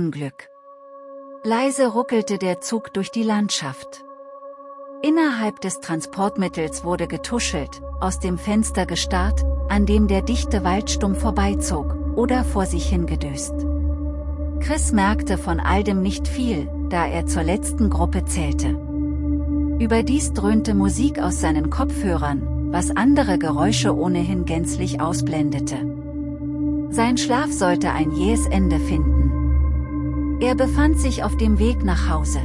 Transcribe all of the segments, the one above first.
Unglück. Leise ruckelte der Zug durch die Landschaft. Innerhalb des Transportmittels wurde getuschelt, aus dem Fenster gestarrt, an dem der dichte Waldstumm vorbeizog, oder vor sich hingedöst. Chris merkte von all dem nicht viel, da er zur letzten Gruppe zählte. Überdies dröhnte Musik aus seinen Kopfhörern, was andere Geräusche ohnehin gänzlich ausblendete. Sein Schlaf sollte ein jähes Ende finden. Er befand sich auf dem Weg nach Hause.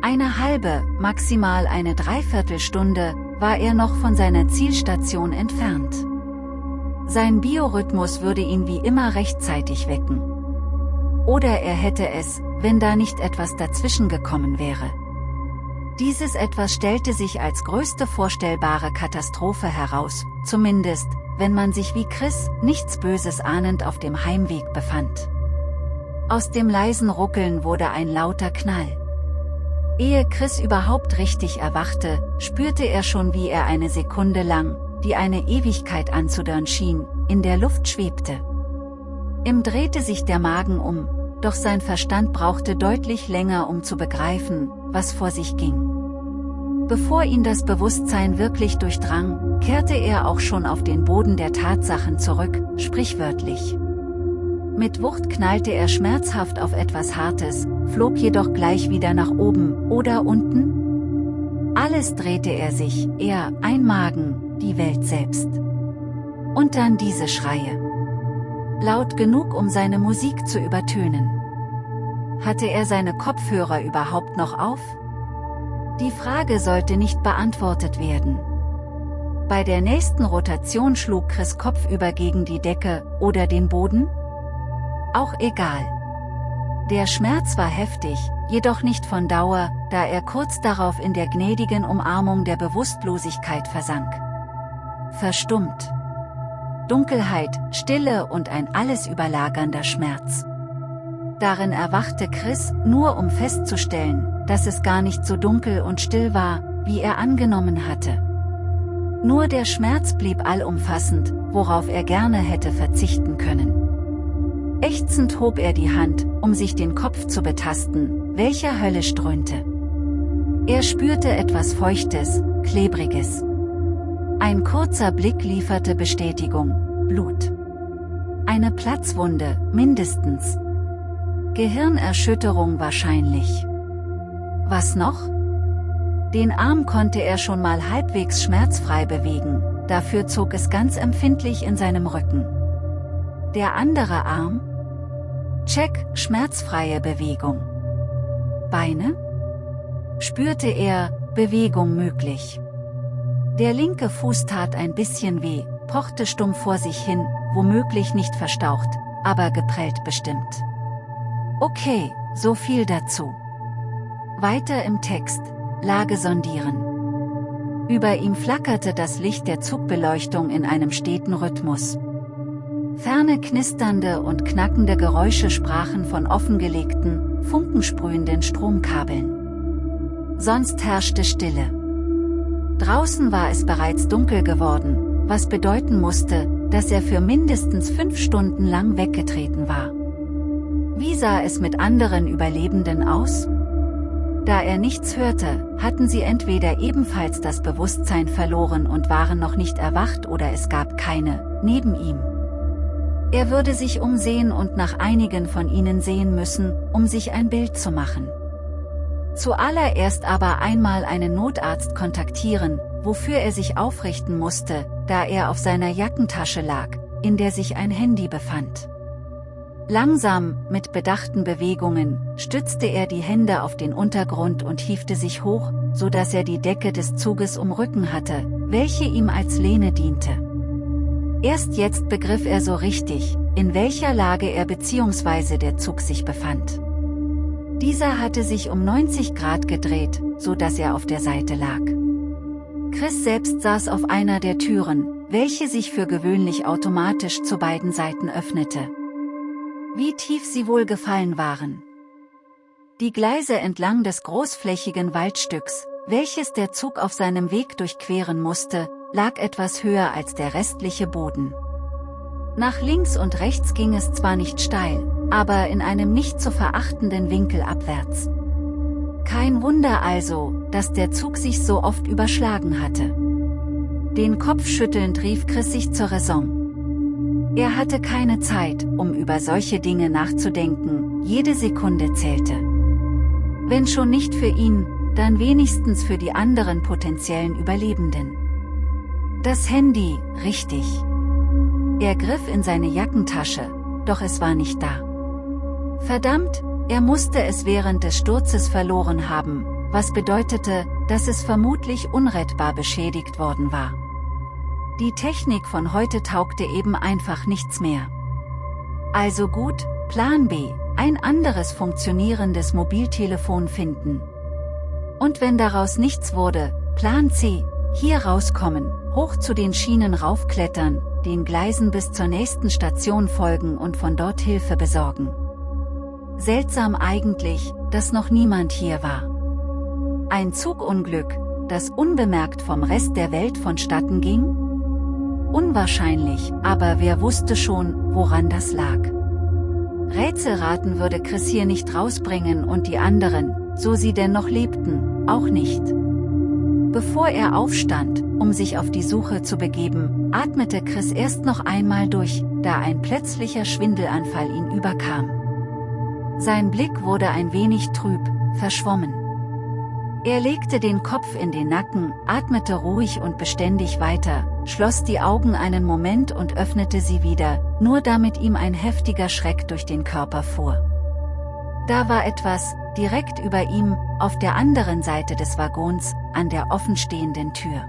Eine halbe, maximal eine Dreiviertelstunde, war er noch von seiner Zielstation entfernt. Sein Biorhythmus würde ihn wie immer rechtzeitig wecken. Oder er hätte es, wenn da nicht etwas dazwischen gekommen wäre. Dieses etwas stellte sich als größte vorstellbare Katastrophe heraus, zumindest, wenn man sich wie Chris, nichts Böses ahnend auf dem Heimweg befand. Aus dem leisen Ruckeln wurde ein lauter Knall. Ehe Chris überhaupt richtig erwachte, spürte er schon wie er eine Sekunde lang, die eine Ewigkeit anzudörren schien, in der Luft schwebte. Ihm drehte sich der Magen um, doch sein Verstand brauchte deutlich länger um zu begreifen, was vor sich ging. Bevor ihn das Bewusstsein wirklich durchdrang, kehrte er auch schon auf den Boden der Tatsachen zurück, sprichwörtlich. Mit Wucht knallte er schmerzhaft auf etwas Hartes, flog jedoch gleich wieder nach oben, oder unten? Alles drehte er sich, er, ein Magen, die Welt selbst. Und dann diese Schreie. Laut genug um seine Musik zu übertönen. Hatte er seine Kopfhörer überhaupt noch auf? Die Frage sollte nicht beantwortet werden. Bei der nächsten Rotation schlug Chris kopfüber gegen die Decke oder den Boden? Auch egal. Der Schmerz war heftig, jedoch nicht von Dauer, da er kurz darauf in der gnädigen Umarmung der Bewusstlosigkeit versank. Verstummt. Dunkelheit, Stille und ein alles überlagernder Schmerz. Darin erwachte Chris, nur um festzustellen, dass es gar nicht so dunkel und still war, wie er angenommen hatte. Nur der Schmerz blieb allumfassend, worauf er gerne hätte verzichten können. Ächzend hob er die Hand, um sich den Kopf zu betasten, welcher Hölle ströhnte. Er spürte etwas Feuchtes, Klebriges. Ein kurzer Blick lieferte Bestätigung, Blut. Eine Platzwunde, mindestens. Gehirnerschütterung wahrscheinlich. Was noch? Den Arm konnte er schon mal halbwegs schmerzfrei bewegen, dafür zog es ganz empfindlich in seinem Rücken. Der andere Arm? Check, schmerzfreie Bewegung. Beine? Spürte er, Bewegung möglich. Der linke Fuß tat ein bisschen weh, pochte stumm vor sich hin, womöglich nicht verstaucht, aber geprellt bestimmt. Okay, so viel dazu. Weiter im Text, Lage sondieren. Über ihm flackerte das Licht der Zugbeleuchtung in einem steten Rhythmus. Ferne knisternde und knackende Geräusche sprachen von offengelegten, funkensprühenden Stromkabeln. Sonst herrschte Stille. Draußen war es bereits dunkel geworden, was bedeuten musste, dass er für mindestens fünf Stunden lang weggetreten war. Wie sah es mit anderen Überlebenden aus? Da er nichts hörte, hatten sie entweder ebenfalls das Bewusstsein verloren und waren noch nicht erwacht oder es gab keine, neben ihm. Er würde sich umsehen und nach einigen von ihnen sehen müssen, um sich ein Bild zu machen. Zuallererst aber einmal einen Notarzt kontaktieren, wofür er sich aufrichten musste, da er auf seiner Jackentasche lag, in der sich ein Handy befand. Langsam, mit bedachten Bewegungen, stützte er die Hände auf den Untergrund und hiefte sich hoch, so dass er die Decke des Zuges um Rücken hatte, welche ihm als Lehne diente. Erst jetzt begriff er so richtig, in welcher Lage er bzw. der Zug sich befand. Dieser hatte sich um 90 Grad gedreht, so dass er auf der Seite lag. Chris selbst saß auf einer der Türen, welche sich für gewöhnlich automatisch zu beiden Seiten öffnete. Wie tief sie wohl gefallen waren. Die Gleise entlang des großflächigen Waldstücks, welches der Zug auf seinem Weg durchqueren musste, lag etwas höher als der restliche Boden. Nach links und rechts ging es zwar nicht steil, aber in einem nicht zu verachtenden Winkel abwärts. Kein Wunder also, dass der Zug sich so oft überschlagen hatte. Den Kopf schüttelnd rief Chris sich zur Raison. Er hatte keine Zeit, um über solche Dinge nachzudenken, jede Sekunde zählte. Wenn schon nicht für ihn, dann wenigstens für die anderen potenziellen Überlebenden. Das Handy, richtig. Er griff in seine Jackentasche, doch es war nicht da. Verdammt, er musste es während des Sturzes verloren haben, was bedeutete, dass es vermutlich unrettbar beschädigt worden war. Die Technik von heute taugte eben einfach nichts mehr. Also gut, Plan B, ein anderes funktionierendes Mobiltelefon finden. Und wenn daraus nichts wurde, Plan C, hier rauskommen, hoch zu den Schienen raufklettern, den Gleisen bis zur nächsten Station folgen und von dort Hilfe besorgen. Seltsam eigentlich, dass noch niemand hier war. Ein Zugunglück, das unbemerkt vom Rest der Welt vonstatten ging? Unwahrscheinlich, aber wer wusste schon, woran das lag. Rätselraten würde Chris hier nicht rausbringen und die anderen, so sie denn noch lebten, auch nicht. Bevor er aufstand, um sich auf die Suche zu begeben, atmete Chris erst noch einmal durch, da ein plötzlicher Schwindelanfall ihn überkam. Sein Blick wurde ein wenig trüb, verschwommen. Er legte den Kopf in den Nacken, atmete ruhig und beständig weiter, schloss die Augen einen Moment und öffnete sie wieder, nur damit ihm ein heftiger Schreck durch den Körper fuhr. Da war etwas, direkt über ihm, auf der anderen Seite des Waggons, an der offenstehenden Tür.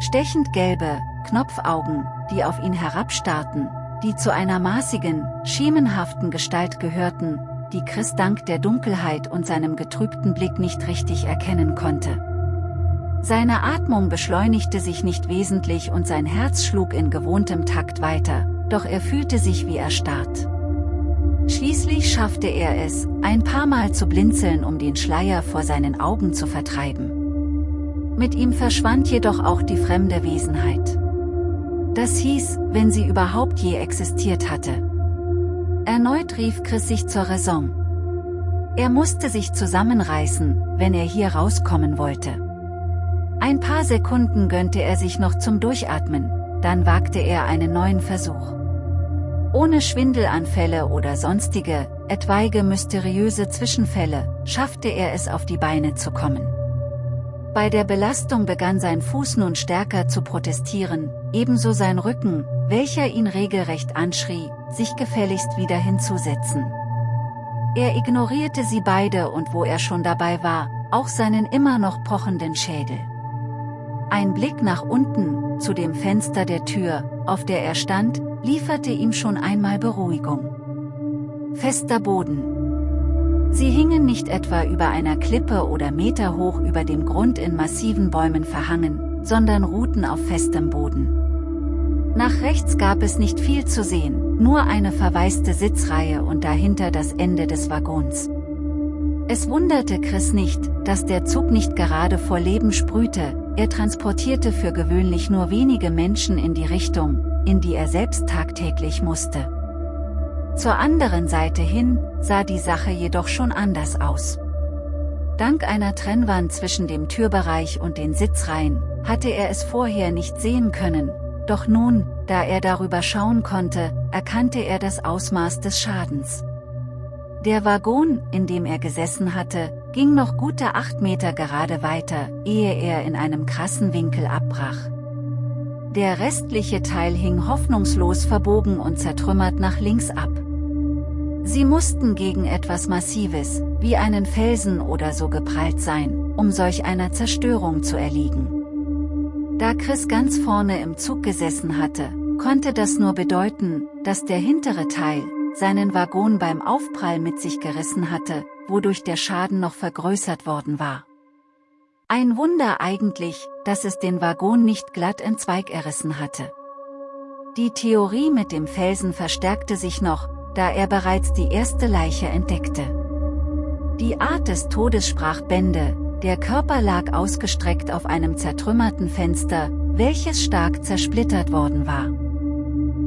Stechend gelbe, Knopfaugen, die auf ihn herabstarrten, die zu einer maßigen, schemenhaften Gestalt gehörten, die Chris dank der Dunkelheit und seinem getrübten Blick nicht richtig erkennen konnte. Seine Atmung beschleunigte sich nicht wesentlich und sein Herz schlug in gewohntem Takt weiter, doch er fühlte sich wie erstarrt. Schließlich schaffte er es, ein paar Mal zu blinzeln um den Schleier vor seinen Augen zu vertreiben. Mit ihm verschwand jedoch auch die fremde Wesenheit. Das hieß, wenn sie überhaupt je existiert hatte. Erneut rief Chris sich zur Raison. Er musste sich zusammenreißen, wenn er hier rauskommen wollte. Ein paar Sekunden gönnte er sich noch zum Durchatmen, dann wagte er einen neuen Versuch. Ohne Schwindelanfälle oder sonstige, etwaige mysteriöse Zwischenfälle, schaffte er es auf die Beine zu kommen. Bei der Belastung begann sein Fuß nun stärker zu protestieren, ebenso sein Rücken, welcher ihn regelrecht anschrie, sich gefälligst wieder hinzusetzen. Er ignorierte sie beide und wo er schon dabei war, auch seinen immer noch pochenden Schädel. Ein Blick nach unten, zu dem Fenster der Tür, auf der er stand, lieferte ihm schon einmal Beruhigung. Fester Boden, Sie hingen nicht etwa über einer Klippe oder Meter hoch über dem Grund in massiven Bäumen verhangen, sondern ruhten auf festem Boden. Nach rechts gab es nicht viel zu sehen, nur eine verwaiste Sitzreihe und dahinter das Ende des Waggons. Es wunderte Chris nicht, dass der Zug nicht gerade vor Leben sprühte, er transportierte für gewöhnlich nur wenige Menschen in die Richtung, in die er selbst tagtäglich musste. Zur anderen Seite hin, sah die Sache jedoch schon anders aus. Dank einer Trennwand zwischen dem Türbereich und den Sitzreihen, hatte er es vorher nicht sehen können, doch nun, da er darüber schauen konnte, erkannte er das Ausmaß des Schadens. Der Waggon, in dem er gesessen hatte, ging noch gute acht Meter gerade weiter, ehe er in einem krassen Winkel abbrach. Der restliche Teil hing hoffnungslos verbogen und zertrümmert nach links ab. Sie mussten gegen etwas Massives, wie einen Felsen oder so geprallt sein, um solch einer Zerstörung zu erliegen. Da Chris ganz vorne im Zug gesessen hatte, konnte das nur bedeuten, dass der hintere Teil, seinen Waggon beim Aufprall mit sich gerissen hatte, wodurch der Schaden noch vergrößert worden war. Ein Wunder eigentlich, dass es den Waggon nicht glatt in Zweig erissen hatte. Die Theorie mit dem Felsen verstärkte sich noch, da er bereits die erste Leiche entdeckte. Die Art des Todes sprach Bände, der Körper lag ausgestreckt auf einem zertrümmerten Fenster, welches stark zersplittert worden war.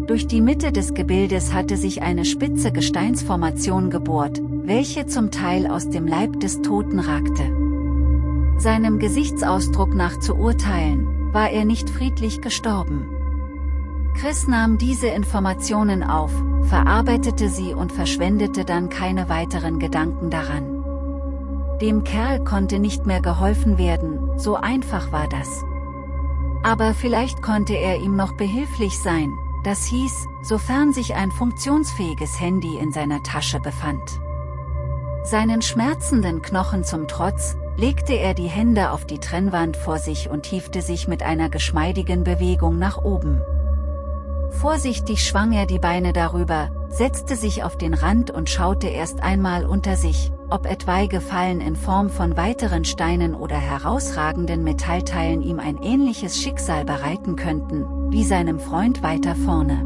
Durch die Mitte des Gebildes hatte sich eine spitze Gesteinsformation gebohrt, welche zum Teil aus dem Leib des Toten ragte. Seinem Gesichtsausdruck nach zu urteilen, war er nicht friedlich gestorben. Chris nahm diese Informationen auf, verarbeitete sie und verschwendete dann keine weiteren Gedanken daran. Dem Kerl konnte nicht mehr geholfen werden, so einfach war das. Aber vielleicht konnte er ihm noch behilflich sein, das hieß, sofern sich ein funktionsfähiges Handy in seiner Tasche befand. Seinen schmerzenden Knochen zum Trotz, legte er die Hände auf die Trennwand vor sich und hiefte sich mit einer geschmeidigen Bewegung nach oben. Vorsichtig schwang er die Beine darüber, setzte sich auf den Rand und schaute erst einmal unter sich, ob etwaige Fallen in Form von weiteren Steinen oder herausragenden Metallteilen ihm ein ähnliches Schicksal bereiten könnten, wie seinem Freund weiter vorne.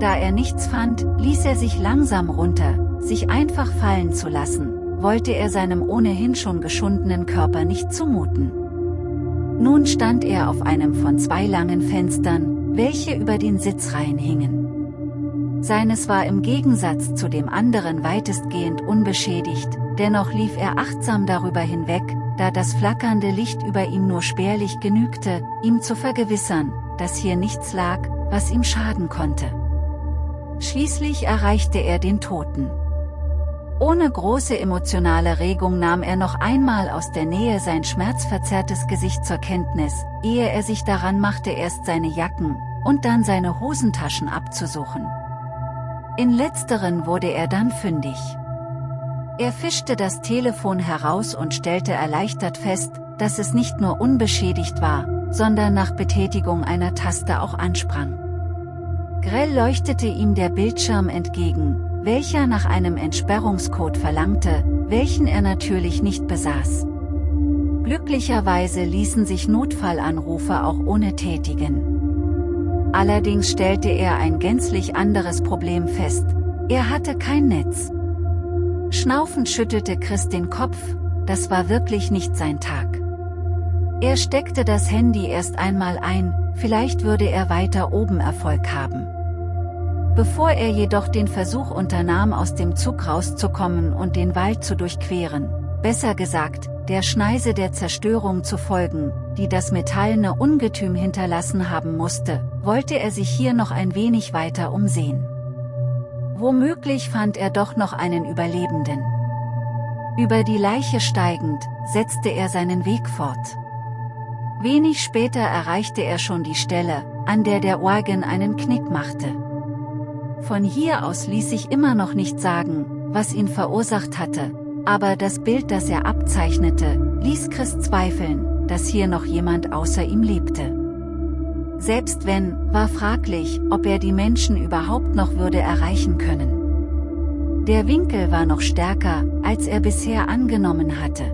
Da er nichts fand, ließ er sich langsam runter, sich einfach fallen zu lassen, wollte er seinem ohnehin schon geschundenen Körper nicht zumuten. Nun stand er auf einem von zwei langen Fenstern, welche über den Sitzreihen hingen. Seines war im Gegensatz zu dem anderen weitestgehend unbeschädigt, dennoch lief er achtsam darüber hinweg, da das flackernde Licht über ihm nur spärlich genügte, ihm zu vergewissern, dass hier nichts lag, was ihm schaden konnte. Schließlich erreichte er den Toten. Ohne große emotionale Regung nahm er noch einmal aus der Nähe sein schmerzverzerrtes Gesicht zur Kenntnis, ehe er sich daran machte erst seine Jacken, und dann seine Hosentaschen abzusuchen. In letzteren wurde er dann fündig. Er fischte das Telefon heraus und stellte erleichtert fest, dass es nicht nur unbeschädigt war, sondern nach Betätigung einer Taste auch ansprang. Grell leuchtete ihm der Bildschirm entgegen, welcher nach einem Entsperrungscode verlangte, welchen er natürlich nicht besaß. Glücklicherweise ließen sich Notfallanrufe auch ohne tätigen. Allerdings stellte er ein gänzlich anderes Problem fest, er hatte kein Netz. Schnaufend schüttelte Chris den Kopf, das war wirklich nicht sein Tag. Er steckte das Handy erst einmal ein, vielleicht würde er weiter oben Erfolg haben. Bevor er jedoch den Versuch unternahm aus dem Zug rauszukommen und den Wald zu durchqueren, besser gesagt, der Schneise der Zerstörung zu folgen, die das metallene Ungetüm hinterlassen haben musste, wollte er sich hier noch ein wenig weiter umsehen. Womöglich fand er doch noch einen Überlebenden. Über die Leiche steigend, setzte er seinen Weg fort. Wenig später erreichte er schon die Stelle, an der der Wagen einen Knick machte. Von hier aus ließ sich immer noch nicht sagen, was ihn verursacht hatte, aber das Bild das er abzeichnete, ließ Chris zweifeln, dass hier noch jemand außer ihm lebte. Selbst wenn, war fraglich, ob er die Menschen überhaupt noch würde erreichen können. Der Winkel war noch stärker, als er bisher angenommen hatte.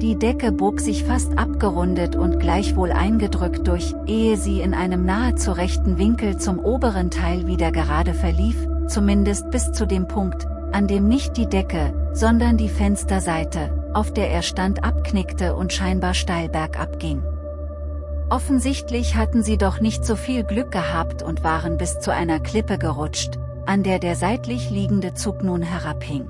Die Decke bog sich fast abgerundet und gleichwohl eingedrückt durch, ehe sie in einem nahezu rechten Winkel zum oberen Teil wieder gerade verlief, zumindest bis zu dem Punkt, an dem nicht die Decke, sondern die Fensterseite, auf der er stand abknickte und scheinbar steil bergab ging. Offensichtlich hatten sie doch nicht so viel Glück gehabt und waren bis zu einer Klippe gerutscht, an der der seitlich liegende Zug nun herabhing.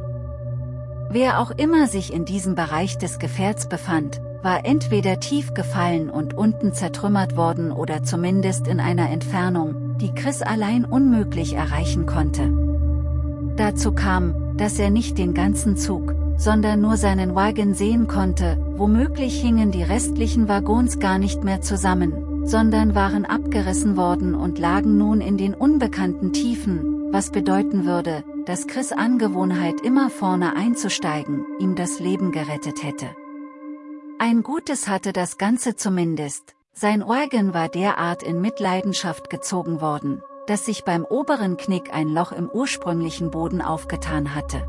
Wer auch immer sich in diesem Bereich des Gefährts befand, war entweder tief gefallen und unten zertrümmert worden oder zumindest in einer Entfernung, die Chris allein unmöglich erreichen konnte. Dazu kam, dass er nicht den ganzen Zug, sondern nur seinen Wagen sehen konnte, womöglich hingen die restlichen Waggons gar nicht mehr zusammen, sondern waren abgerissen worden und lagen nun in den unbekannten Tiefen, was bedeuten würde, dass Chris Angewohnheit immer vorne einzusteigen, ihm das Leben gerettet hätte. Ein Gutes hatte das Ganze zumindest, sein Wagen war derart in Mitleidenschaft gezogen worden, dass sich beim oberen Knick ein Loch im ursprünglichen Boden aufgetan hatte.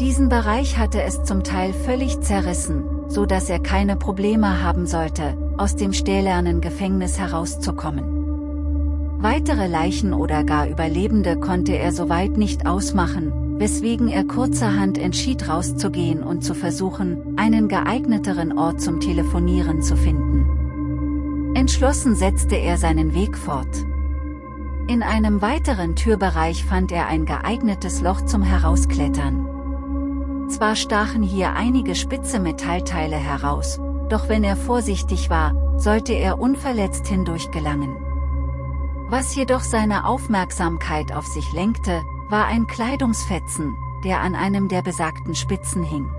Diesen Bereich hatte es zum Teil völlig zerrissen, so dass er keine Probleme haben sollte, aus dem stählernen Gefängnis herauszukommen. Weitere Leichen oder gar Überlebende konnte er soweit nicht ausmachen, weswegen er kurzerhand entschied rauszugehen und zu versuchen, einen geeigneteren Ort zum Telefonieren zu finden. Entschlossen setzte er seinen Weg fort. In einem weiteren Türbereich fand er ein geeignetes Loch zum Herausklettern. Zwar stachen hier einige spitze Metallteile heraus, doch wenn er vorsichtig war, sollte er unverletzt hindurch gelangen. Was jedoch seine Aufmerksamkeit auf sich lenkte, war ein Kleidungsfetzen, der an einem der besagten Spitzen hing.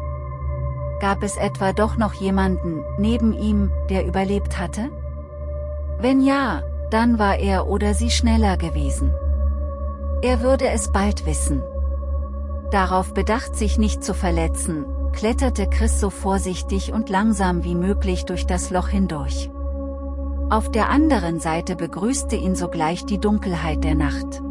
Gab es etwa doch noch jemanden, neben ihm, der überlebt hatte? Wenn ja, dann war er oder sie schneller gewesen. Er würde es bald wissen. Darauf bedacht sich nicht zu verletzen, kletterte Chris so vorsichtig und langsam wie möglich durch das Loch hindurch. Auf der anderen Seite begrüßte ihn sogleich die Dunkelheit der Nacht.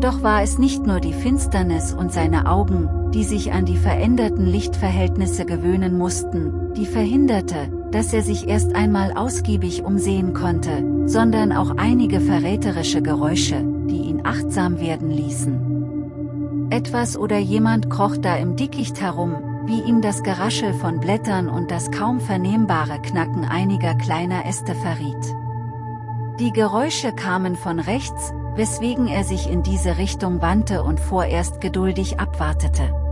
Doch war es nicht nur die Finsternis und seine Augen, die sich an die veränderten Lichtverhältnisse gewöhnen mussten, die verhinderte, dass er sich erst einmal ausgiebig umsehen konnte, sondern auch einige verräterische Geräusche, die ihn achtsam werden ließen. Etwas oder jemand kroch da im Dickicht herum, wie ihm das Geraschel von Blättern und das kaum vernehmbare Knacken einiger kleiner Äste verriet. Die Geräusche kamen von rechts, weswegen er sich in diese Richtung wandte und vorerst geduldig abwartete.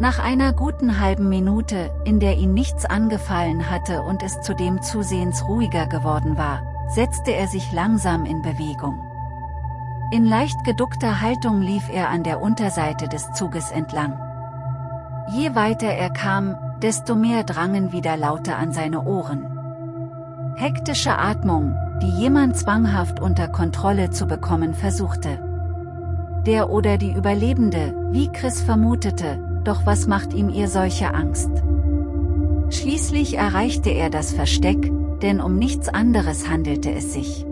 Nach einer guten halben Minute, in der ihn nichts angefallen hatte und es zudem zusehends ruhiger geworden war, setzte er sich langsam in Bewegung. In leicht geduckter Haltung lief er an der Unterseite des Zuges entlang. Je weiter er kam, desto mehr drangen wieder Laute an seine Ohren. Hektische Atmung, die jemand zwanghaft unter Kontrolle zu bekommen versuchte. Der oder die Überlebende, wie Chris vermutete, doch was macht ihm ihr solche Angst? Schließlich erreichte er das Versteck, denn um nichts anderes handelte es sich.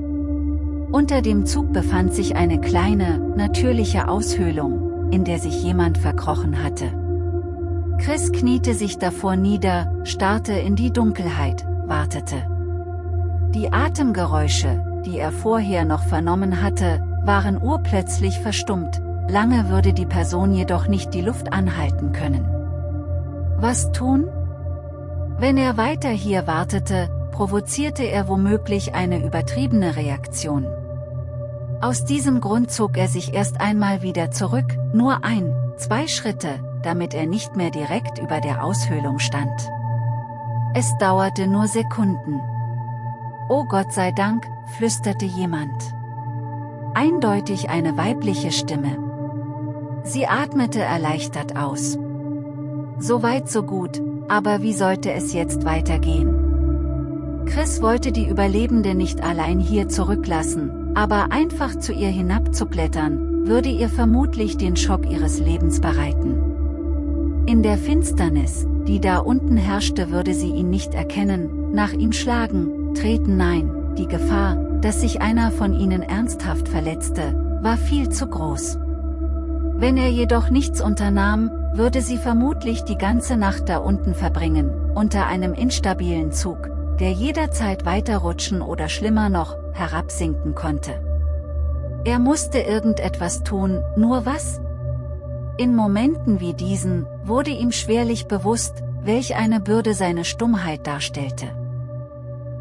Unter dem Zug befand sich eine kleine, natürliche Aushöhlung, in der sich jemand verkrochen hatte. Chris kniete sich davor nieder, starrte in die Dunkelheit, wartete. Die Atemgeräusche, die er vorher noch vernommen hatte, waren urplötzlich verstummt, lange würde die Person jedoch nicht die Luft anhalten können. Was tun? Wenn er weiter hier wartete, provozierte er womöglich eine übertriebene Reaktion. Aus diesem Grund zog er sich erst einmal wieder zurück, nur ein, zwei Schritte, damit er nicht mehr direkt über der Aushöhlung stand. Es dauerte nur Sekunden. Oh Gott sei Dank, flüsterte jemand. Eindeutig eine weibliche Stimme. Sie atmete erleichtert aus. So weit so gut, aber wie sollte es jetzt weitergehen? Chris wollte die Überlebende nicht allein hier zurücklassen, aber einfach zu ihr hinabzuklettern, würde ihr vermutlich den Schock ihres Lebens bereiten. In der Finsternis, die da unten herrschte würde sie ihn nicht erkennen, nach ihm schlagen, treten nein, die Gefahr, dass sich einer von ihnen ernsthaft verletzte, war viel zu groß. Wenn er jedoch nichts unternahm, würde sie vermutlich die ganze Nacht da unten verbringen, unter einem instabilen Zug, der jederzeit weiterrutschen oder schlimmer noch, herabsinken konnte. Er musste irgendetwas tun, nur was? In Momenten wie diesen, wurde ihm schwerlich bewusst, welch eine Bürde seine Stummheit darstellte.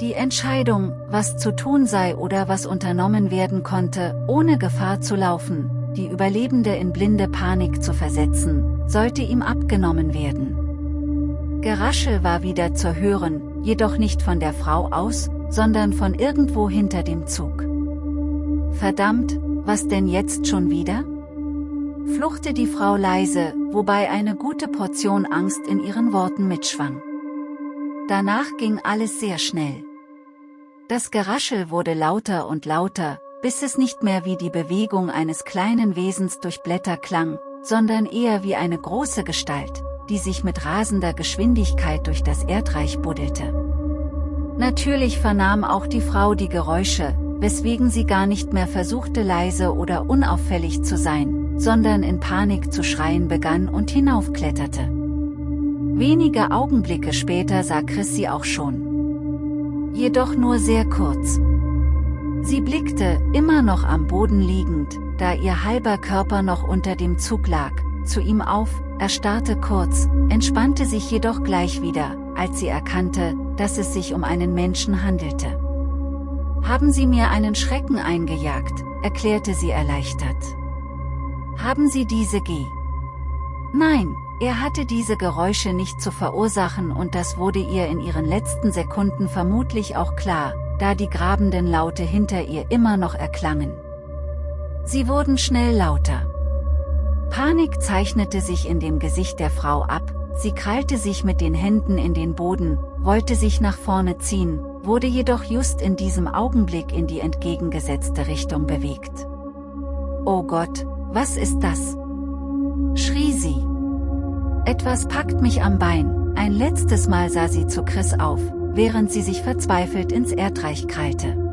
Die Entscheidung, was zu tun sei oder was unternommen werden konnte, ohne Gefahr zu laufen, die Überlebende in blinde Panik zu versetzen, sollte ihm abgenommen werden. Geraschel war wieder zu hören, jedoch nicht von der Frau aus, sondern von irgendwo hinter dem Zug. Verdammt, was denn jetzt schon wieder? Fluchte die Frau leise, wobei eine gute Portion Angst in ihren Worten mitschwang. Danach ging alles sehr schnell. Das Geraschel wurde lauter und lauter, bis es nicht mehr wie die Bewegung eines kleinen Wesens durch Blätter klang, sondern eher wie eine große Gestalt, die sich mit rasender Geschwindigkeit durch das Erdreich buddelte. Natürlich vernahm auch die Frau die Geräusche, weswegen sie gar nicht mehr versuchte leise oder unauffällig zu sein, sondern in Panik zu schreien begann und hinaufkletterte. Wenige Augenblicke später sah Chris sie auch schon. Jedoch nur sehr kurz. Sie blickte, immer noch am Boden liegend, da ihr halber Körper noch unter dem Zug lag, zu ihm auf, erstarrte kurz, entspannte sich jedoch gleich wieder, als sie erkannte, dass es sich um einen Menschen handelte. Haben Sie mir einen Schrecken eingejagt, erklärte sie erleichtert. Haben Sie diese G? Nein, er hatte diese Geräusche nicht zu verursachen und das wurde ihr in ihren letzten Sekunden vermutlich auch klar, da die grabenden Laute hinter ihr immer noch erklangen. Sie wurden schnell lauter. Panik zeichnete sich in dem Gesicht der Frau ab, sie krallte sich mit den Händen in den Boden, wollte sich nach vorne ziehen, wurde jedoch just in diesem Augenblick in die entgegengesetzte Richtung bewegt. Oh Gott, was ist das? schrie sie. Etwas packt mich am Bein, ein letztes Mal sah sie zu Chris auf, während sie sich verzweifelt ins Erdreich krallte.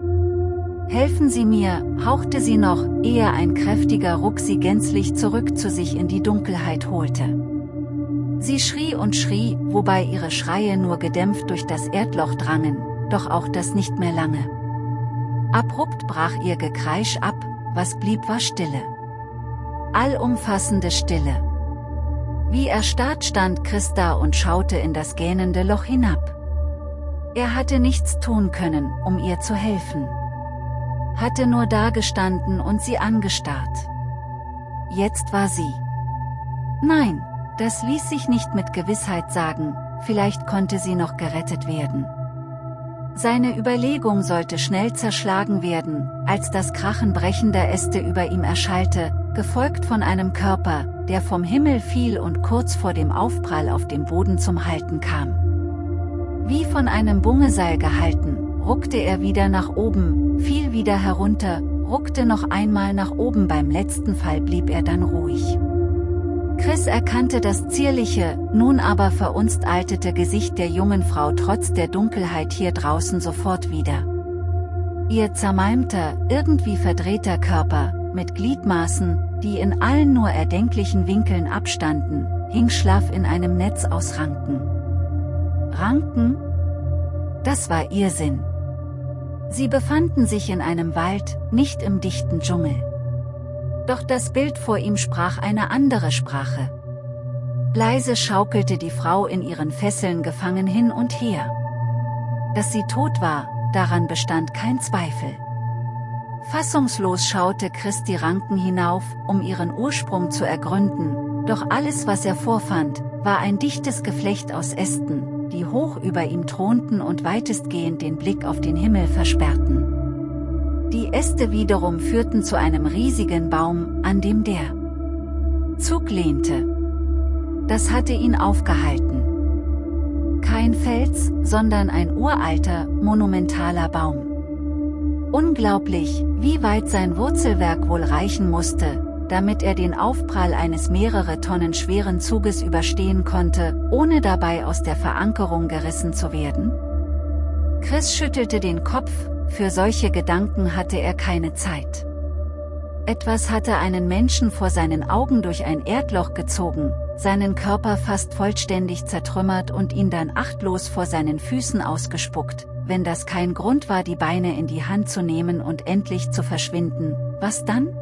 Helfen Sie mir, hauchte sie noch, ehe ein kräftiger Ruck sie gänzlich zurück zu sich in die Dunkelheit holte. Sie schrie und schrie, wobei ihre Schreie nur gedämpft durch das Erdloch drangen, doch auch das nicht mehr lange. Abrupt brach ihr Gekreisch ab, was blieb war Stille. Allumfassende Stille. Wie erstarrt stand Christa und schaute in das gähnende Loch hinab. Er hatte nichts tun können, um ihr zu helfen. Hatte nur dagestanden und sie angestarrt. Jetzt war sie. Nein, das ließ sich nicht mit Gewissheit sagen, vielleicht konnte sie noch gerettet werden. Seine Überlegung sollte schnell zerschlagen werden, als das Krachen brechender Äste über ihm erschallte, gefolgt von einem Körper, der vom Himmel fiel und kurz vor dem Aufprall auf dem Boden zum Halten kam. Wie von einem Bungeseil gehalten, ruckte er wieder nach oben, fiel wieder herunter, ruckte noch einmal nach oben beim letzten Fall blieb er dann ruhig. Chris erkannte das zierliche, nun aber verunstaltete Gesicht der jungen Frau trotz der Dunkelheit hier draußen sofort wieder. Ihr zermalmter, irgendwie verdrehter Körper, mit Gliedmaßen, die in allen nur erdenklichen Winkeln abstanden, hing schlaff in einem Netz aus Ranken. Ranken? Das war ihr Sinn. Sie befanden sich in einem Wald, nicht im dichten Dschungel. Doch das Bild vor ihm sprach eine andere Sprache. Leise schaukelte die Frau in ihren Fesseln gefangen hin und her. Dass sie tot war, daran bestand kein Zweifel. Fassungslos schaute Chris die Ranken hinauf, um ihren Ursprung zu ergründen, doch alles was er vorfand, war ein dichtes Geflecht aus Ästen, die hoch über ihm thronten und weitestgehend den Blick auf den Himmel versperrten. Die Äste wiederum führten zu einem riesigen Baum, an dem der Zug lehnte. Das hatte ihn aufgehalten. Kein Fels, sondern ein uralter, monumentaler Baum. Unglaublich, wie weit sein Wurzelwerk wohl reichen musste, damit er den Aufprall eines mehrere Tonnen schweren Zuges überstehen konnte, ohne dabei aus der Verankerung gerissen zu werden? Chris schüttelte den Kopf, für solche Gedanken hatte er keine Zeit. Etwas hatte einen Menschen vor seinen Augen durch ein Erdloch gezogen, seinen Körper fast vollständig zertrümmert und ihn dann achtlos vor seinen Füßen ausgespuckt, wenn das kein Grund war die Beine in die Hand zu nehmen und endlich zu verschwinden, was dann?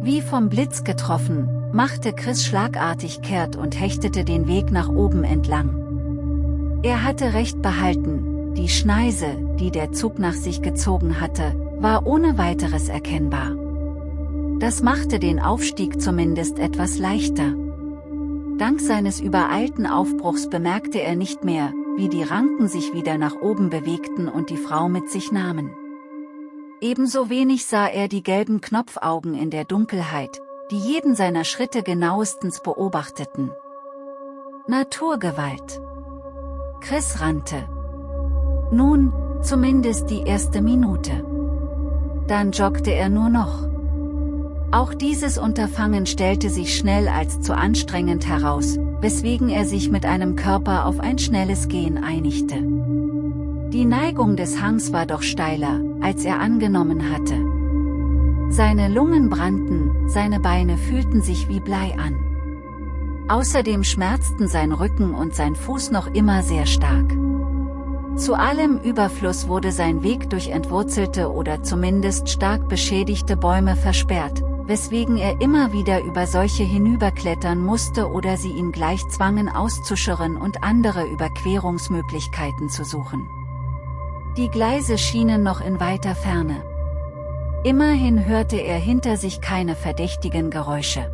Wie vom Blitz getroffen, machte Chris schlagartig kehrt und hechtete den Weg nach oben entlang. Er hatte recht behalten, die Schneise, die der Zug nach sich gezogen hatte, war ohne weiteres erkennbar. Das machte den Aufstieg zumindest etwas leichter. Dank seines übereilten Aufbruchs bemerkte er nicht mehr, wie die Ranken sich wieder nach oben bewegten und die Frau mit sich nahmen. Ebenso wenig sah er die gelben Knopfaugen in der Dunkelheit, die jeden seiner Schritte genauestens beobachteten. Naturgewalt. Chris rannte, nun, zumindest die erste Minute. Dann joggte er nur noch. Auch dieses Unterfangen stellte sich schnell als zu anstrengend heraus, weswegen er sich mit einem Körper auf ein schnelles Gehen einigte. Die Neigung des Hangs war doch steiler, als er angenommen hatte. Seine Lungen brannten, seine Beine fühlten sich wie Blei an. Außerdem schmerzten sein Rücken und sein Fuß noch immer sehr stark. Zu allem Überfluss wurde sein Weg durch entwurzelte oder zumindest stark beschädigte Bäume versperrt, weswegen er immer wieder über solche hinüberklettern musste oder sie ihn gleich zwangen auszuschirren und andere Überquerungsmöglichkeiten zu suchen. Die Gleise schienen noch in weiter Ferne. Immerhin hörte er hinter sich keine verdächtigen Geräusche.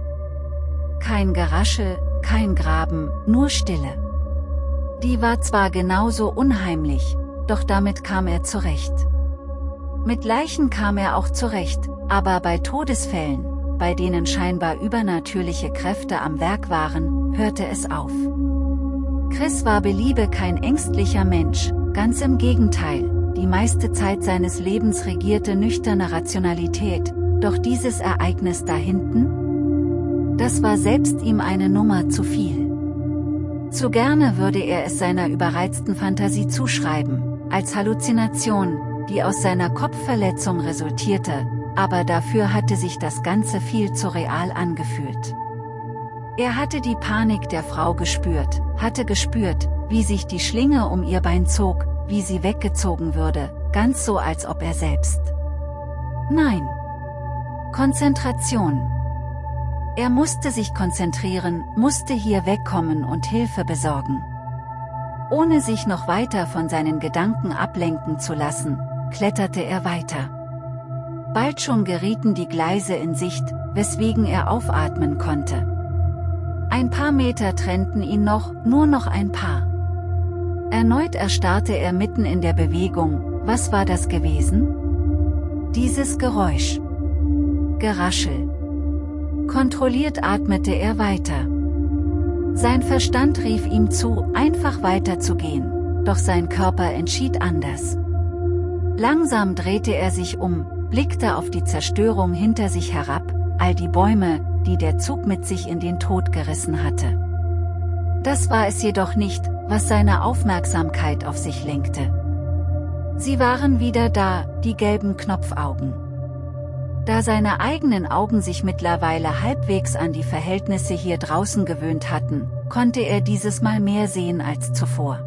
Kein Geraschel, kein Graben, nur Stille. Die war zwar genauso unheimlich, doch damit kam er zurecht. Mit Leichen kam er auch zurecht, aber bei Todesfällen, bei denen scheinbar übernatürliche Kräfte am Werk waren, hörte es auf. Chris war beliebe kein ängstlicher Mensch, ganz im Gegenteil, die meiste Zeit seines Lebens regierte nüchterne Rationalität, doch dieses Ereignis da hinten? Das war selbst ihm eine Nummer zu viel. Zu gerne würde er es seiner überreizten Fantasie zuschreiben, als Halluzination, die aus seiner Kopfverletzung resultierte, aber dafür hatte sich das Ganze viel zu real angefühlt. Er hatte die Panik der Frau gespürt, hatte gespürt, wie sich die Schlinge um ihr Bein zog, wie sie weggezogen würde, ganz so als ob er selbst. Nein. Konzentration. Er musste sich konzentrieren, musste hier wegkommen und Hilfe besorgen. Ohne sich noch weiter von seinen Gedanken ablenken zu lassen, kletterte er weiter. Bald schon gerieten die Gleise in Sicht, weswegen er aufatmen konnte. Ein paar Meter trennten ihn noch, nur noch ein paar. Erneut erstarrte er mitten in der Bewegung, was war das gewesen? Dieses Geräusch. Geraschel. Kontrolliert atmete er weiter. Sein Verstand rief ihm zu, einfach weiterzugehen, doch sein Körper entschied anders. Langsam drehte er sich um, blickte auf die Zerstörung hinter sich herab, all die Bäume, die der Zug mit sich in den Tod gerissen hatte. Das war es jedoch nicht, was seine Aufmerksamkeit auf sich lenkte. Sie waren wieder da, die gelben Knopfaugen. Da seine eigenen Augen sich mittlerweile halbwegs an die Verhältnisse hier draußen gewöhnt hatten, konnte er dieses Mal mehr sehen als zuvor.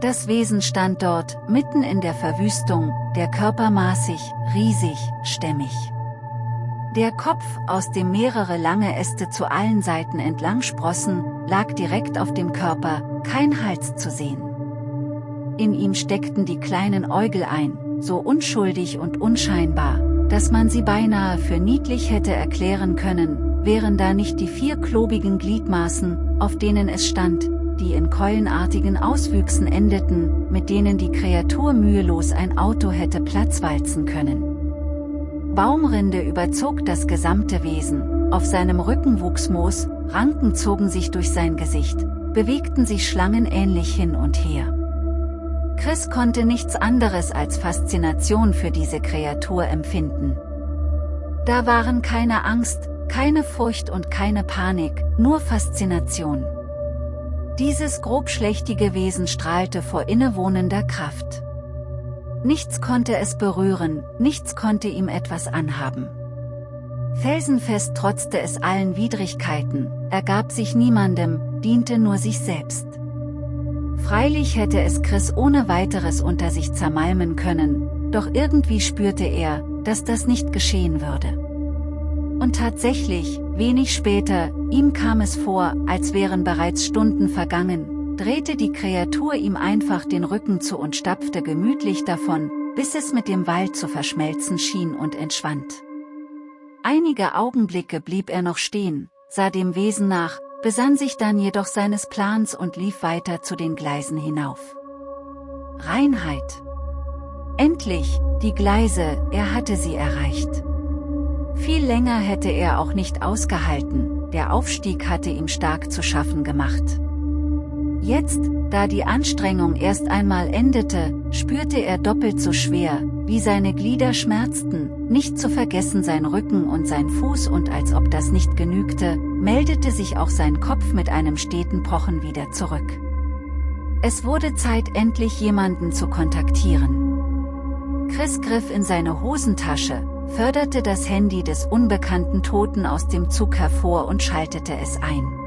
Das Wesen stand dort, mitten in der Verwüstung, der Körper maßig, riesig, stämmig. Der Kopf, aus dem mehrere lange Äste zu allen Seiten entlang sprossen, lag direkt auf dem Körper, kein Hals zu sehen. In ihm steckten die kleinen Äugel ein, so unschuldig und unscheinbar, dass man sie beinahe für niedlich hätte erklären können, wären da nicht die vier klobigen Gliedmaßen, auf denen es stand, die in keulenartigen Auswüchsen endeten, mit denen die Kreatur mühelos ein Auto hätte platzwalzen können. Baumrinde überzog das gesamte Wesen, auf seinem Rücken wuchs Moos, Ranken zogen sich durch sein Gesicht, bewegten sich schlangenähnlich hin und her. Chris konnte nichts anderes als Faszination für diese Kreatur empfinden. Da waren keine Angst, keine Furcht und keine Panik, nur Faszination. Dieses grobschlächtige Wesen strahlte vor innewohnender Kraft. Nichts konnte es berühren, nichts konnte ihm etwas anhaben. Felsenfest trotzte es allen Widrigkeiten, ergab sich niemandem, diente nur sich selbst. Freilich hätte es Chris ohne weiteres unter sich zermalmen können, doch irgendwie spürte er, dass das nicht geschehen würde. Und tatsächlich, wenig später, ihm kam es vor, als wären bereits Stunden vergangen, drehte die Kreatur ihm einfach den Rücken zu und stapfte gemütlich davon, bis es mit dem Wald zu verschmelzen schien und entschwand. Einige Augenblicke blieb er noch stehen, sah dem Wesen nach, besann sich dann jedoch seines Plans und lief weiter zu den Gleisen hinauf. Reinheit. Endlich, die Gleise, er hatte sie erreicht. Viel länger hätte er auch nicht ausgehalten, der Aufstieg hatte ihm stark zu schaffen gemacht. Jetzt, da die Anstrengung erst einmal endete, spürte er doppelt so schwer, wie seine Glieder schmerzten, nicht zu vergessen sein Rücken und sein Fuß und als ob das nicht genügte, meldete sich auch sein Kopf mit einem steten Pochen wieder zurück. Es wurde Zeit endlich jemanden zu kontaktieren. Chris griff in seine Hosentasche, förderte das Handy des unbekannten Toten aus dem Zug hervor und schaltete es ein.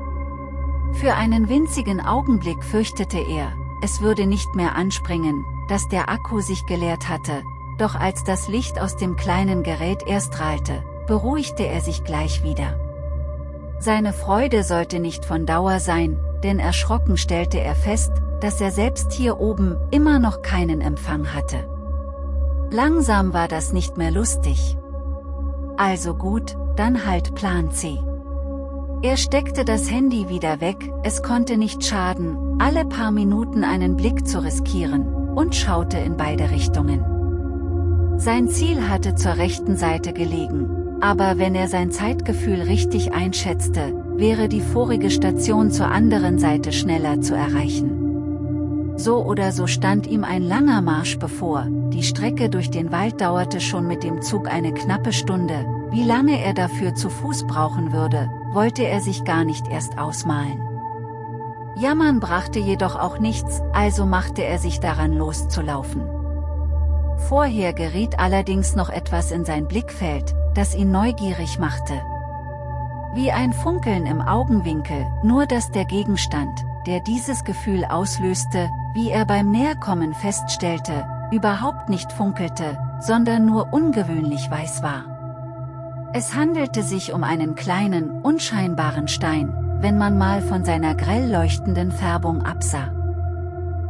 Für einen winzigen Augenblick fürchtete er, es würde nicht mehr anspringen, dass der Akku sich geleert hatte, doch als das Licht aus dem kleinen Gerät erst strahlte, beruhigte er sich gleich wieder. Seine Freude sollte nicht von Dauer sein, denn erschrocken stellte er fest, dass er selbst hier oben immer noch keinen Empfang hatte. Langsam war das nicht mehr lustig. Also gut, dann halt Plan C. Er steckte das Handy wieder weg, es konnte nicht schaden, alle paar Minuten einen Blick zu riskieren, und schaute in beide Richtungen. Sein Ziel hatte zur rechten Seite gelegen, aber wenn er sein Zeitgefühl richtig einschätzte, wäre die vorige Station zur anderen Seite schneller zu erreichen. So oder so stand ihm ein langer Marsch bevor, die Strecke durch den Wald dauerte schon mit dem Zug eine knappe Stunde, wie lange er dafür zu Fuß brauchen würde, wollte er sich gar nicht erst ausmalen. Jammern brachte jedoch auch nichts, also machte er sich daran loszulaufen. Vorher geriet allerdings noch etwas in sein Blickfeld, das ihn neugierig machte. Wie ein Funkeln im Augenwinkel, nur dass der Gegenstand, der dieses Gefühl auslöste, wie er beim Näherkommen feststellte, überhaupt nicht funkelte, sondern nur ungewöhnlich weiß war. Es handelte sich um einen kleinen, unscheinbaren Stein, wenn man mal von seiner grell leuchtenden Färbung absah.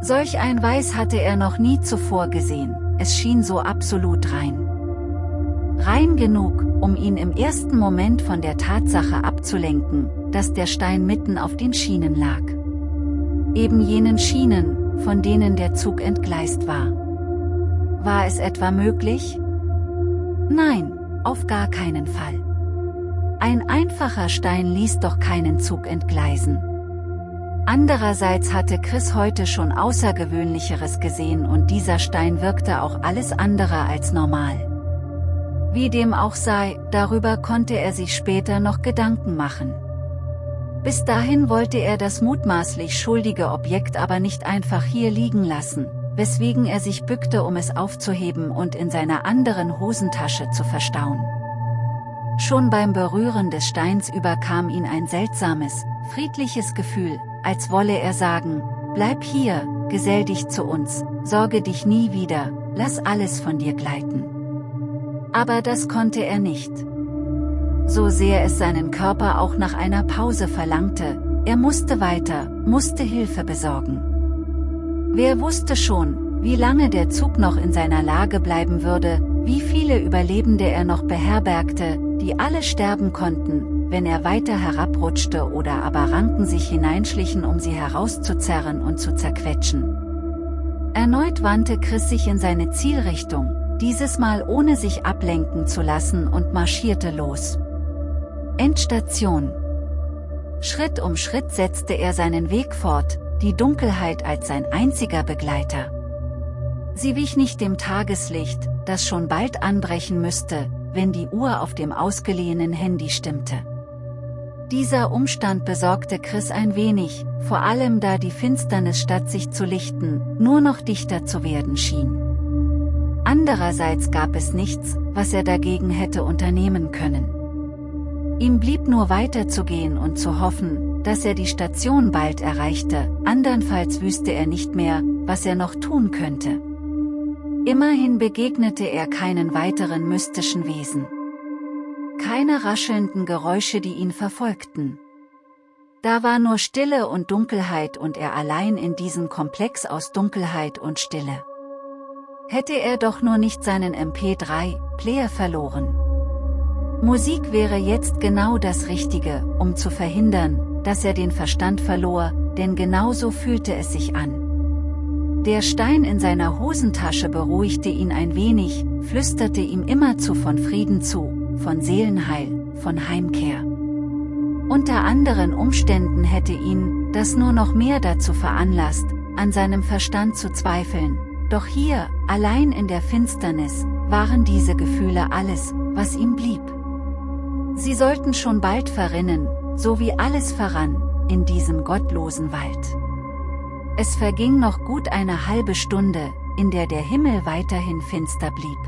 Solch ein Weiß hatte er noch nie zuvor gesehen, es schien so absolut rein. Rein genug, um ihn im ersten Moment von der Tatsache abzulenken, dass der Stein mitten auf den Schienen lag. Eben jenen Schienen, von denen der Zug entgleist war. War es etwa möglich? Nein, auf gar keinen Fall. Ein einfacher Stein ließ doch keinen Zug entgleisen. Andererseits hatte Chris heute schon Außergewöhnlicheres gesehen und dieser Stein wirkte auch alles andere als normal. Wie dem auch sei, darüber konnte er sich später noch Gedanken machen. Bis dahin wollte er das mutmaßlich schuldige Objekt aber nicht einfach hier liegen lassen, weswegen er sich bückte um es aufzuheben und in seiner anderen Hosentasche zu verstauen. Schon beim Berühren des Steins überkam ihn ein seltsames, friedliches Gefühl, als wolle er sagen, bleib hier, gesell dich zu uns, sorge dich nie wieder, lass alles von dir gleiten. Aber das konnte er nicht. So sehr es seinen Körper auch nach einer Pause verlangte, er musste weiter, musste Hilfe besorgen. Wer wusste schon, wie lange der Zug noch in seiner Lage bleiben würde, wie viele Überlebende er noch beherbergte, die alle sterben konnten, wenn er weiter herabrutschte oder aber Ranken sich hineinschlichen um sie herauszuzerren und zu zerquetschen. Erneut wandte Chris sich in seine Zielrichtung, dieses Mal ohne sich ablenken zu lassen und marschierte los. Endstation Schritt um Schritt setzte er seinen Weg fort, die Dunkelheit als sein einziger Begleiter. Sie wich nicht dem Tageslicht, das schon bald anbrechen müsste, wenn die Uhr auf dem ausgeliehenen Handy stimmte. Dieser Umstand besorgte Chris ein wenig, vor allem da die Finsternis statt sich zu lichten, nur noch dichter zu werden schien. Andererseits gab es nichts, was er dagegen hätte unternehmen können. Ihm blieb nur weiterzugehen und zu hoffen, dass er die Station bald erreichte, andernfalls wüsste er nicht mehr, was er noch tun könnte. Immerhin begegnete er keinen weiteren mystischen Wesen. Keine raschelnden Geräusche die ihn verfolgten. Da war nur Stille und Dunkelheit und er allein in diesem Komplex aus Dunkelheit und Stille. Hätte er doch nur nicht seinen MP3-Player verloren. Musik wäre jetzt genau das Richtige, um zu verhindern, dass er den Verstand verlor, denn genauso fühlte es sich an. Der Stein in seiner Hosentasche beruhigte ihn ein wenig, flüsterte ihm immerzu von Frieden zu, von Seelenheil, von Heimkehr. Unter anderen Umständen hätte ihn, das nur noch mehr dazu veranlasst, an seinem Verstand zu zweifeln, doch hier, allein in der Finsternis, waren diese Gefühle alles, was ihm blieb. Sie sollten schon bald verrinnen, so wie alles verrann, in diesem gottlosen Wald. Es verging noch gut eine halbe Stunde, in der der Himmel weiterhin finster blieb.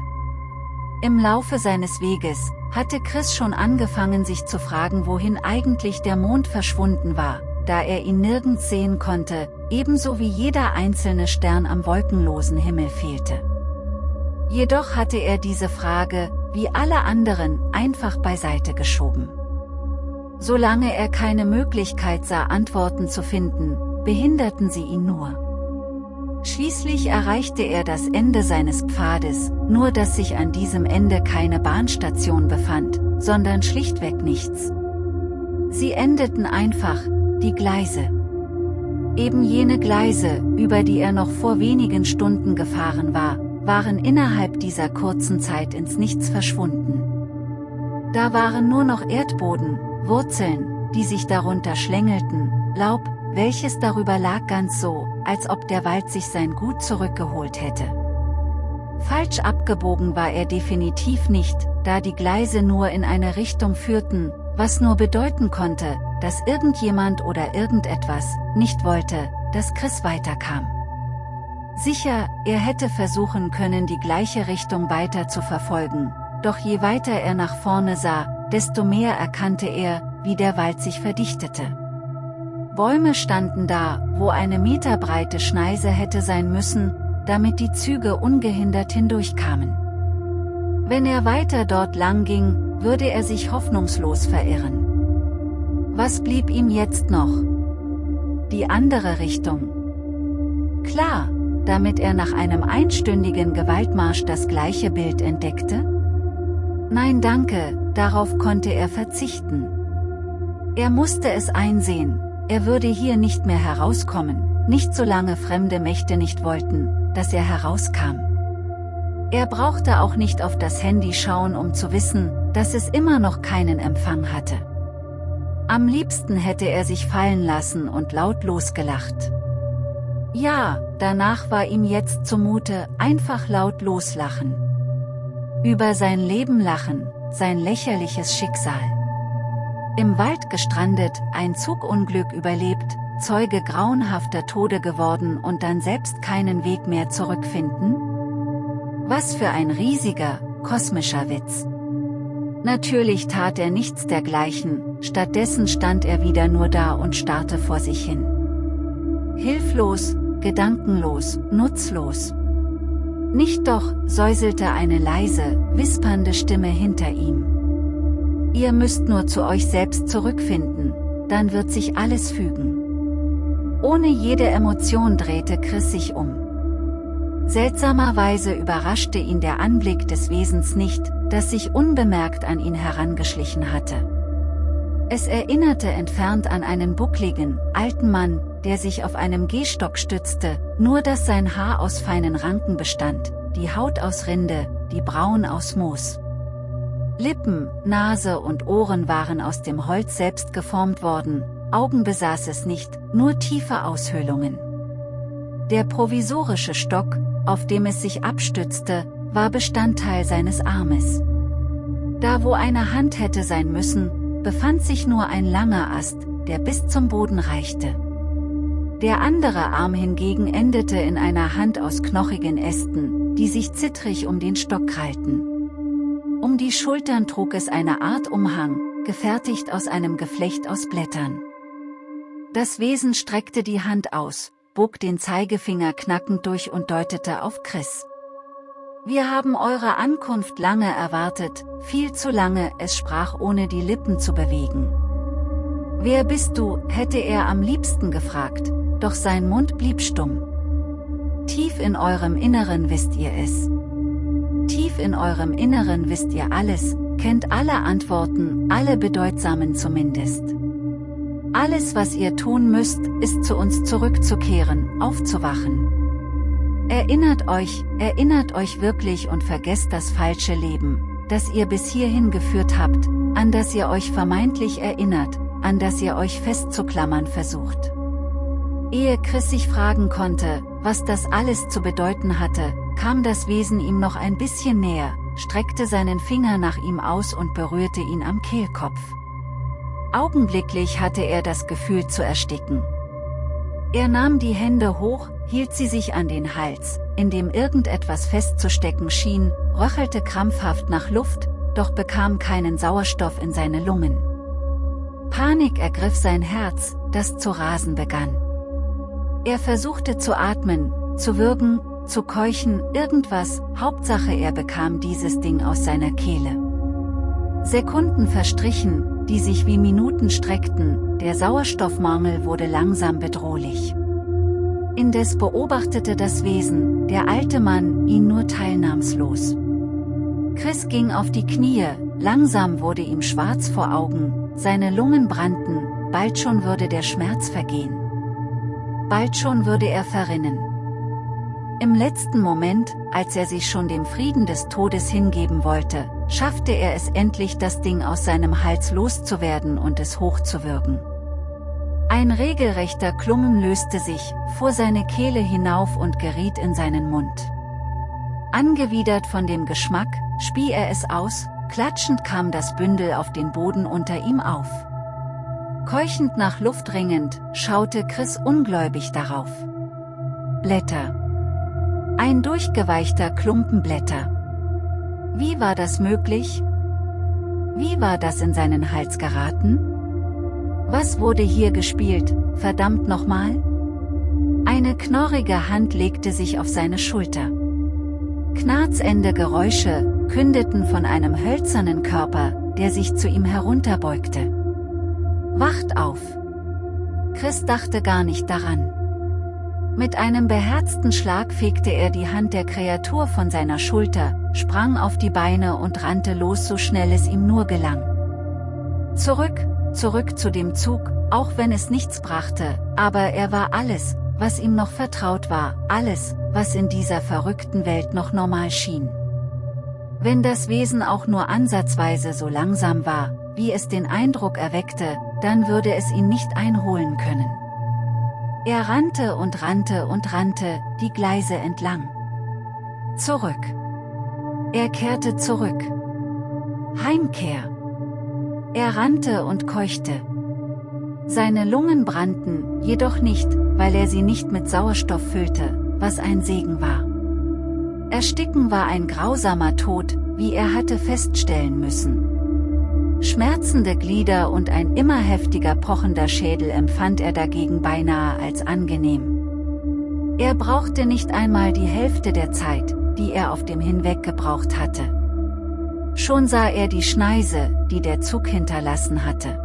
Im Laufe seines Weges, hatte Chris schon angefangen sich zu fragen wohin eigentlich der Mond verschwunden war, da er ihn nirgends sehen konnte, ebenso wie jeder einzelne Stern am wolkenlosen Himmel fehlte. Jedoch hatte er diese Frage, wie alle anderen, einfach beiseite geschoben. Solange er keine Möglichkeit sah Antworten zu finden, behinderten sie ihn nur. Schließlich erreichte er das Ende seines Pfades, nur dass sich an diesem Ende keine Bahnstation befand, sondern schlichtweg nichts. Sie endeten einfach, die Gleise. Eben jene Gleise, über die er noch vor wenigen Stunden gefahren war, waren innerhalb dieser kurzen Zeit ins Nichts verschwunden. Da waren nur noch Erdboden, Wurzeln, die sich darunter schlängelten, Laub, welches darüber lag ganz so, als ob der Wald sich sein Gut zurückgeholt hätte. Falsch abgebogen war er definitiv nicht, da die Gleise nur in eine Richtung führten, was nur bedeuten konnte, dass irgendjemand oder irgendetwas nicht wollte, dass Chris weiterkam. Sicher, er hätte versuchen können die gleiche Richtung weiter zu verfolgen, doch je weiter er nach vorne sah, desto mehr erkannte er, wie der Wald sich verdichtete. Bäume standen da, wo eine meterbreite Schneise hätte sein müssen, damit die Züge ungehindert hindurchkamen. Wenn er weiter dort lang ging, würde er sich hoffnungslos verirren. Was blieb ihm jetzt noch? Die andere Richtung. Klar, damit er nach einem einstündigen Gewaltmarsch das gleiche Bild entdeckte? Nein danke, darauf konnte er verzichten. Er musste es einsehen, er würde hier nicht mehr herauskommen, nicht solange fremde Mächte nicht wollten, dass er herauskam. Er brauchte auch nicht auf das Handy schauen um zu wissen, dass es immer noch keinen Empfang hatte. Am liebsten hätte er sich fallen lassen und lautlos gelacht. Ja, danach war ihm jetzt zumute, einfach laut loslachen. Über sein Leben lachen, sein lächerliches Schicksal. Im Wald gestrandet, ein Zugunglück überlebt, Zeuge grauenhafter Tode geworden und dann selbst keinen Weg mehr zurückfinden? Was für ein riesiger, kosmischer Witz. Natürlich tat er nichts dergleichen, stattdessen stand er wieder nur da und starrte vor sich hin. Hilflos, gedankenlos, nutzlos. Nicht doch, säuselte eine leise, wispernde Stimme hinter ihm. Ihr müsst nur zu euch selbst zurückfinden, dann wird sich alles fügen. Ohne jede Emotion drehte Chris sich um. Seltsamerweise überraschte ihn der Anblick des Wesens nicht, das sich unbemerkt an ihn herangeschlichen hatte. Es erinnerte entfernt an einen buckligen, alten Mann, der sich auf einem Gehstock stützte, nur dass sein Haar aus feinen Ranken bestand, die Haut aus Rinde, die Brauen aus Moos. Lippen, Nase und Ohren waren aus dem Holz selbst geformt worden, Augen besaß es nicht, nur tiefe Aushöhlungen. Der provisorische Stock, auf dem es sich abstützte, war Bestandteil seines Armes. Da wo eine Hand hätte sein müssen, befand sich nur ein langer Ast, der bis zum Boden reichte. Der andere Arm hingegen endete in einer Hand aus knochigen Ästen, die sich zittrig um den Stock krallten. Um die Schultern trug es eine Art Umhang, gefertigt aus einem Geflecht aus Blättern. Das Wesen streckte die Hand aus, bog den Zeigefinger knackend durch und deutete auf Chris. Wir haben eure Ankunft lange erwartet, viel zu lange, es sprach ohne die Lippen zu bewegen. Wer bist du, hätte er am liebsten gefragt, doch sein Mund blieb stumm. Tief in eurem Inneren wisst ihr es. Tief in eurem Inneren wisst ihr alles, kennt alle Antworten, alle bedeutsamen zumindest. Alles was ihr tun müsst, ist zu uns zurückzukehren, aufzuwachen. Erinnert euch, erinnert euch wirklich und vergesst das falsche Leben, das ihr bis hierhin geführt habt, an das ihr euch vermeintlich erinnert, an das ihr euch festzuklammern versucht. Ehe Chris sich fragen konnte, was das alles zu bedeuten hatte, kam das Wesen ihm noch ein bisschen näher, streckte seinen Finger nach ihm aus und berührte ihn am Kehlkopf. Augenblicklich hatte er das Gefühl zu ersticken. Er nahm die Hände hoch, hielt sie sich an den Hals, in dem irgendetwas festzustecken schien, röchelte krampfhaft nach Luft, doch bekam keinen Sauerstoff in seine Lungen. Panik ergriff sein Herz, das zu rasen begann. Er versuchte zu atmen, zu würgen, zu keuchen, irgendwas, Hauptsache er bekam dieses Ding aus seiner Kehle. Sekunden verstrichen, die sich wie Minuten streckten, der Sauerstoffmangel wurde langsam bedrohlich. Indes beobachtete das Wesen, der alte Mann, ihn nur teilnahmslos. Chris ging auf die Knie, langsam wurde ihm schwarz vor Augen, seine Lungen brannten, bald schon würde der Schmerz vergehen. Bald schon würde er verrinnen. Im letzten Moment, als er sich schon dem Frieden des Todes hingeben wollte, schaffte er es endlich das Ding aus seinem Hals loszuwerden und es hochzuwürgen. Ein regelrechter Klummen löste sich, fuhr seine Kehle hinauf und geriet in seinen Mund. Angewidert von dem Geschmack, spie er es aus, klatschend kam das Bündel auf den Boden unter ihm auf. Keuchend nach Luft ringend, schaute Chris ungläubig darauf. Blätter. Ein durchgeweichter Klumpen Blätter. Wie war das möglich? Wie war das in seinen Hals geraten? Was wurde hier gespielt, verdammt nochmal? Eine knorrige Hand legte sich auf seine Schulter. Knarzende Geräusche kündeten von einem hölzernen Körper, der sich zu ihm herunterbeugte. Wacht auf! Chris dachte gar nicht daran. Mit einem beherzten Schlag fegte er die Hand der Kreatur von seiner Schulter, sprang auf die Beine und rannte los so schnell es ihm nur gelang. Zurück, zurück zu dem Zug, auch wenn es nichts brachte, aber er war alles, was ihm noch vertraut war, alles, was in dieser verrückten Welt noch normal schien. Wenn das Wesen auch nur ansatzweise so langsam war, wie es den Eindruck erweckte, dann würde es ihn nicht einholen können. Er rannte und rannte und rannte, die Gleise entlang. Zurück. Er kehrte zurück. Heimkehr. Er rannte und keuchte. Seine Lungen brannten, jedoch nicht, weil er sie nicht mit Sauerstoff füllte, was ein Segen war. Ersticken war ein grausamer Tod, wie er hatte feststellen müssen. Schmerzende Glieder und ein immer heftiger pochender Schädel empfand er dagegen beinahe als angenehm. Er brauchte nicht einmal die Hälfte der Zeit, die er auf dem Hinweg gebraucht hatte. Schon sah er die Schneise, die der Zug hinterlassen hatte.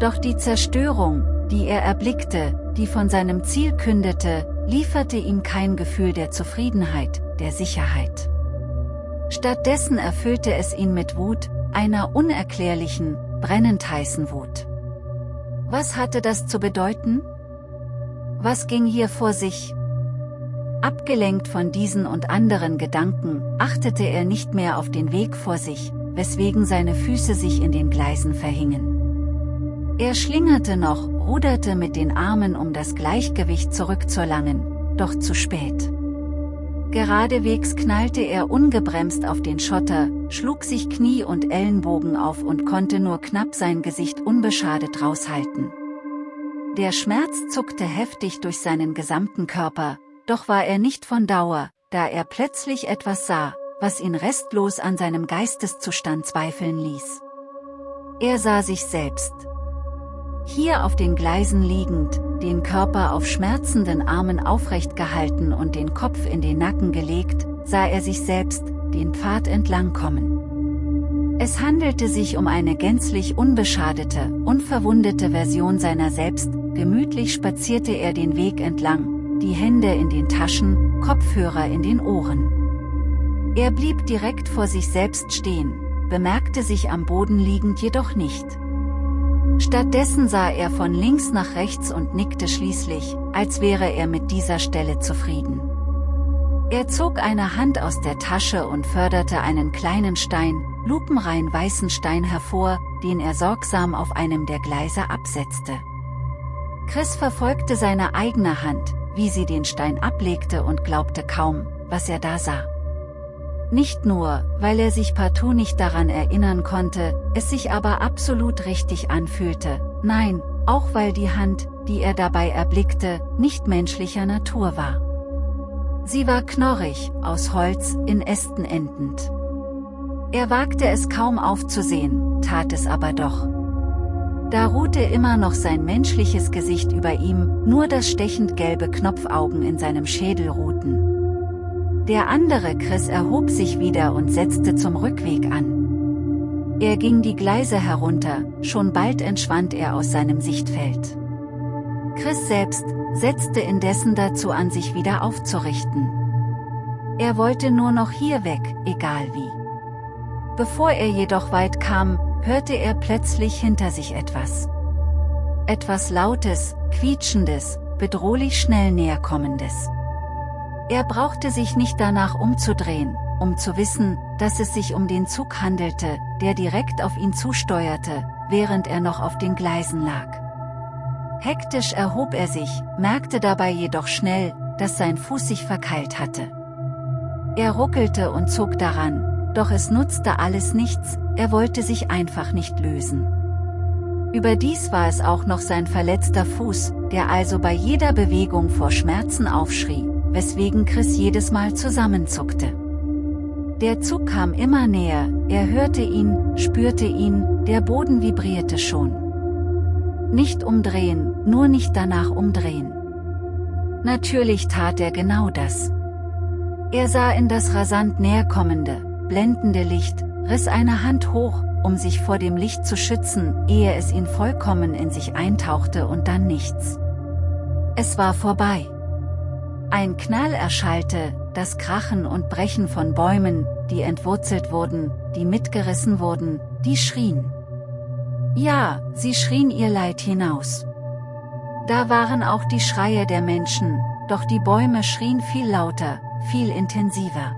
Doch die Zerstörung, die er erblickte, die von seinem Ziel kündete, lieferte ihm kein Gefühl der Zufriedenheit, der Sicherheit. Stattdessen erfüllte es ihn mit Wut, einer unerklärlichen, brennend heißen Wut. Was hatte das zu bedeuten? Was ging hier vor sich? Abgelenkt von diesen und anderen Gedanken, achtete er nicht mehr auf den Weg vor sich, weswegen seine Füße sich in den Gleisen verhingen. Er schlingerte noch, ruderte mit den Armen um das Gleichgewicht zurückzuerlangen, doch zu spät. Geradewegs knallte er ungebremst auf den Schotter, schlug sich Knie und Ellenbogen auf und konnte nur knapp sein Gesicht unbeschadet raushalten. Der Schmerz zuckte heftig durch seinen gesamten Körper, doch war er nicht von Dauer, da er plötzlich etwas sah, was ihn restlos an seinem Geisteszustand zweifeln ließ. Er sah sich selbst. Hier auf den Gleisen liegend, den Körper auf schmerzenden Armen aufrecht gehalten und den Kopf in den Nacken gelegt, sah er sich selbst, den Pfad entlang kommen. Es handelte sich um eine gänzlich unbeschadete, unverwundete Version seiner selbst, gemütlich spazierte er den Weg entlang, die Hände in den Taschen, Kopfhörer in den Ohren. Er blieb direkt vor sich selbst stehen, bemerkte sich am Boden liegend jedoch nicht. Stattdessen sah er von links nach rechts und nickte schließlich, als wäre er mit dieser Stelle zufrieden. Er zog eine Hand aus der Tasche und förderte einen kleinen Stein, lupenrein weißen Stein hervor, den er sorgsam auf einem der Gleise absetzte. Chris verfolgte seine eigene Hand, wie sie den Stein ablegte und glaubte kaum, was er da sah. Nicht nur, weil er sich partout nicht daran erinnern konnte, es sich aber absolut richtig anfühlte, nein, auch weil die Hand, die er dabei erblickte, nicht menschlicher Natur war. Sie war knorrig, aus Holz, in Ästen endend. Er wagte es kaum aufzusehen, tat es aber doch. Da ruhte immer noch sein menschliches Gesicht über ihm, nur das stechend gelbe Knopfaugen in seinem Schädel ruhten. Der andere Chris erhob sich wieder und setzte zum Rückweg an. Er ging die Gleise herunter, schon bald entschwand er aus seinem Sichtfeld. Chris selbst setzte indessen dazu an sich wieder aufzurichten. Er wollte nur noch hier weg, egal wie. Bevor er jedoch weit kam, hörte er plötzlich hinter sich etwas. Etwas Lautes, Quietschendes, bedrohlich schnell näherkommendes. Er brauchte sich nicht danach umzudrehen, um zu wissen, dass es sich um den Zug handelte, der direkt auf ihn zusteuerte, während er noch auf den Gleisen lag. Hektisch erhob er sich, merkte dabei jedoch schnell, dass sein Fuß sich verkeilt hatte. Er ruckelte und zog daran, doch es nutzte alles nichts, er wollte sich einfach nicht lösen. Überdies war es auch noch sein verletzter Fuß, der also bei jeder Bewegung vor Schmerzen aufschrie, weswegen Chris jedes Mal zusammenzuckte. Der Zug kam immer näher, er hörte ihn, spürte ihn, der Boden vibrierte schon. Nicht umdrehen, nur nicht danach umdrehen. Natürlich tat er genau das. Er sah in das rasant näherkommende, blendende Licht, riss eine Hand hoch, um sich vor dem Licht zu schützen, ehe es ihn vollkommen in sich eintauchte und dann nichts. Es war vorbei. Ein Knall erschallte, das Krachen und Brechen von Bäumen, die entwurzelt wurden, die mitgerissen wurden, die schrien. Ja, sie schrien ihr Leid hinaus. Da waren auch die Schreie der Menschen, doch die Bäume schrien viel lauter, viel intensiver.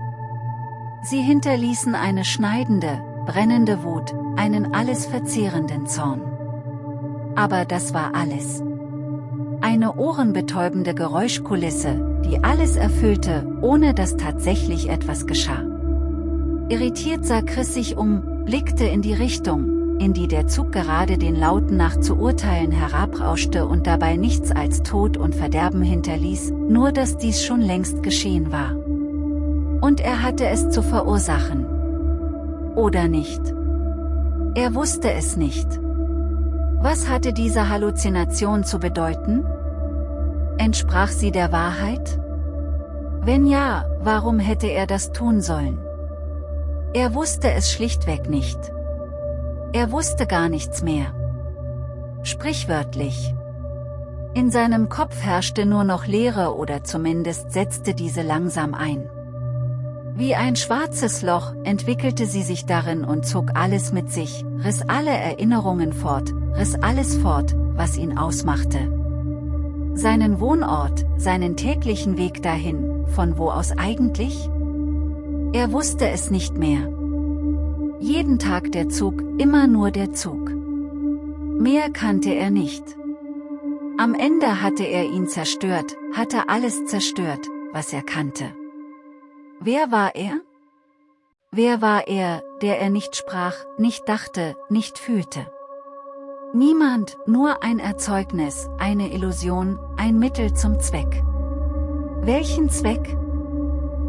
Sie hinterließen eine schneidende, brennende Wut, einen alles verzehrenden Zorn. Aber das war alles. Eine ohrenbetäubende Geräuschkulisse, die alles erfüllte, ohne dass tatsächlich etwas geschah. Irritiert sah Chris sich um, blickte in die Richtung, in die der Zug gerade den Lauten nach zu urteilen herabrauschte und dabei nichts als Tod und Verderben hinterließ, nur dass dies schon längst geschehen war. Und er hatte es zu verursachen. Oder nicht? Er wusste es nicht. Was hatte diese Halluzination zu bedeuten? Entsprach sie der Wahrheit? Wenn ja, warum hätte er das tun sollen? Er wusste es schlichtweg nicht. Er wusste gar nichts mehr. Sprichwörtlich. In seinem Kopf herrschte nur noch Leere oder zumindest setzte diese langsam ein. Wie ein schwarzes Loch entwickelte sie sich darin und zog alles mit sich, riss alle Erinnerungen fort, riss alles fort, was ihn ausmachte seinen Wohnort, seinen täglichen Weg dahin, von wo aus eigentlich? Er wusste es nicht mehr. Jeden Tag der Zug, immer nur der Zug. Mehr kannte er nicht. Am Ende hatte er ihn zerstört, hatte alles zerstört, was er kannte. Wer war er? Wer war er, der er nicht sprach, nicht dachte, nicht fühlte? Niemand, nur ein Erzeugnis, eine Illusion, ein Mittel zum Zweck. Welchen Zweck?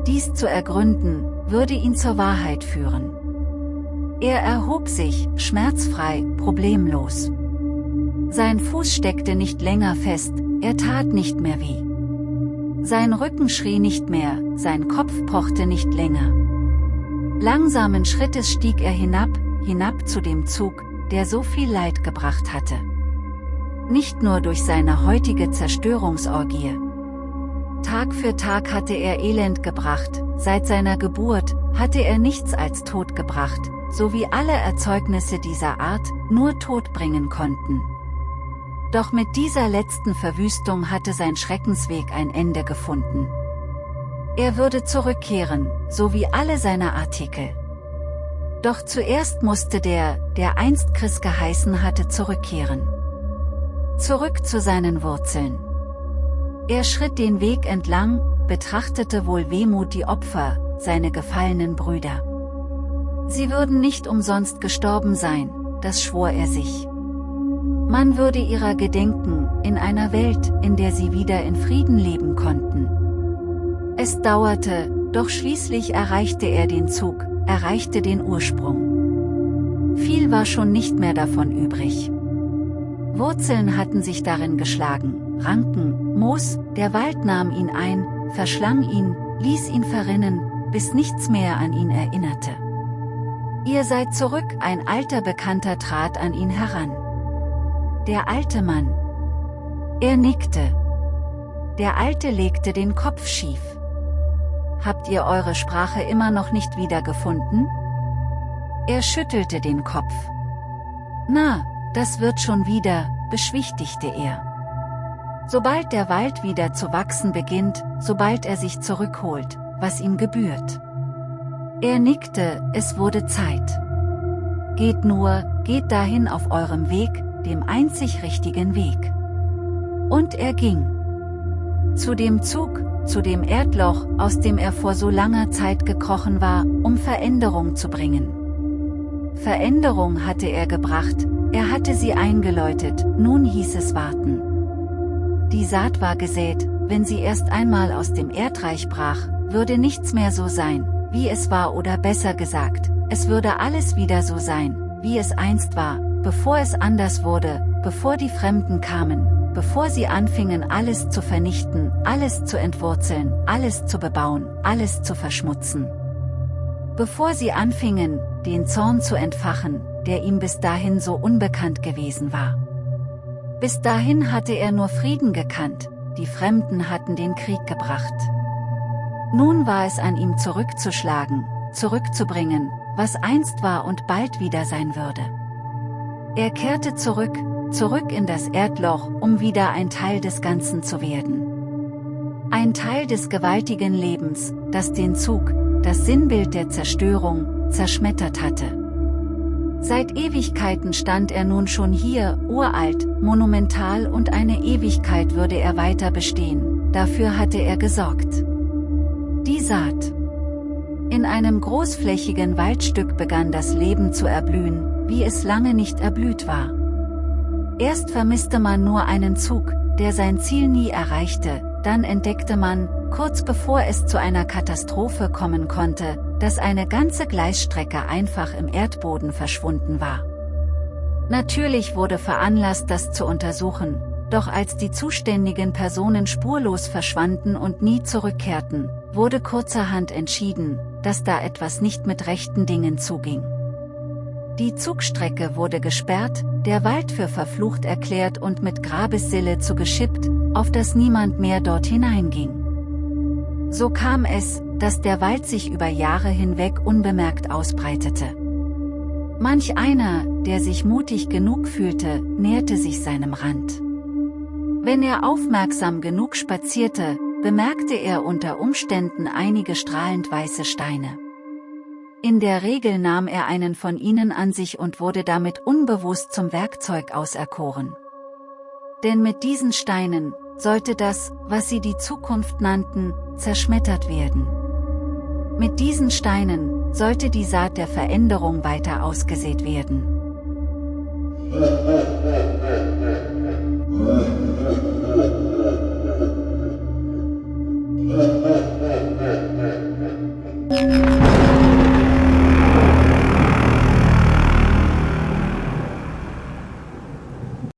Dies zu ergründen, würde ihn zur Wahrheit führen. Er erhob sich, schmerzfrei, problemlos. Sein Fuß steckte nicht länger fest, er tat nicht mehr weh. Sein Rücken schrie nicht mehr, sein Kopf pochte nicht länger. Langsamen Schrittes stieg er hinab, hinab zu dem Zug, der so viel Leid gebracht hatte. Nicht nur durch seine heutige Zerstörungsorgie. Tag für Tag hatte er Elend gebracht, seit seiner Geburt, hatte er nichts als Tod gebracht, so wie alle Erzeugnisse dieser Art, nur Tod bringen konnten. Doch mit dieser letzten Verwüstung hatte sein Schreckensweg ein Ende gefunden. Er würde zurückkehren, so wie alle seine Artikel. Doch zuerst musste der, der einst Chris geheißen hatte zurückkehren. Zurück zu seinen Wurzeln. Er schritt den Weg entlang, betrachtete wohl Wehmut die Opfer, seine gefallenen Brüder. Sie würden nicht umsonst gestorben sein, das schwor er sich. Man würde ihrer gedenken, in einer Welt, in der sie wieder in Frieden leben konnten. Es dauerte, doch schließlich erreichte er den Zug, erreichte den Ursprung. Viel war schon nicht mehr davon übrig. Wurzeln hatten sich darin geschlagen, Ranken, Moos, der Wald nahm ihn ein, verschlang ihn, ließ ihn verrinnen, bis nichts mehr an ihn erinnerte. Ihr seid zurück, ein alter Bekannter trat an ihn heran. Der alte Mann. Er nickte. Der Alte legte den Kopf schief. Habt ihr eure Sprache immer noch nicht wiedergefunden? Er schüttelte den Kopf. Na, das wird schon wieder, beschwichtigte er. Sobald der Wald wieder zu wachsen beginnt, sobald er sich zurückholt, was ihm gebührt. Er nickte, es wurde Zeit. Geht nur, geht dahin auf eurem Weg, dem einzig richtigen Weg. Und er ging. Zu dem Zug, zu dem Erdloch, aus dem er vor so langer Zeit gekrochen war, um Veränderung zu bringen. Veränderung hatte er gebracht, er hatte sie eingeläutet, nun hieß es warten. Die Saat war gesät, wenn sie erst einmal aus dem Erdreich brach, würde nichts mehr so sein, wie es war oder besser gesagt, es würde alles wieder so sein, wie es einst war, bevor es anders wurde, bevor die Fremden kamen, bevor sie anfingen alles zu vernichten, alles zu entwurzeln, alles zu bebauen, alles zu verschmutzen. Bevor sie anfingen, den Zorn zu entfachen, der ihm bis dahin so unbekannt gewesen war. Bis dahin hatte er nur Frieden gekannt, die Fremden hatten den Krieg gebracht. Nun war es an ihm zurückzuschlagen, zurückzubringen, was einst war und bald wieder sein würde. Er kehrte zurück, zurück in das Erdloch, um wieder ein Teil des Ganzen zu werden. Ein Teil des gewaltigen Lebens, das den Zug, das Sinnbild der Zerstörung, zerschmettert hatte. Seit Ewigkeiten stand er nun schon hier, uralt, monumental und eine Ewigkeit würde er weiter bestehen, dafür hatte er gesorgt. Die Saat. In einem großflächigen Waldstück begann das Leben zu erblühen, wie es lange nicht erblüht war. Erst vermisste man nur einen Zug, der sein Ziel nie erreichte, dann entdeckte man, kurz bevor es zu einer Katastrophe kommen konnte, dass eine ganze Gleisstrecke einfach im Erdboden verschwunden war. Natürlich wurde veranlasst, das zu untersuchen, doch als die zuständigen Personen spurlos verschwanden und nie zurückkehrten, wurde kurzerhand entschieden, dass da etwas nicht mit rechten Dingen zuging. Die Zugstrecke wurde gesperrt, der Wald für verflucht erklärt und mit Grabessille zugeschippt, auf dass niemand mehr dort hineinging. So kam es, dass der Wald sich über Jahre hinweg unbemerkt ausbreitete. Manch einer, der sich mutig genug fühlte, näherte sich seinem Rand. Wenn er aufmerksam genug spazierte, bemerkte er unter Umständen einige strahlend weiße Steine. In der Regel nahm er einen von ihnen an sich und wurde damit unbewusst zum Werkzeug auserkoren. Denn mit diesen Steinen, sollte das, was sie die Zukunft nannten, zerschmettert werden. Mit diesen Steinen sollte die Saat der Veränderung weiter ausgesät werden. Ha ha ha ha ha ha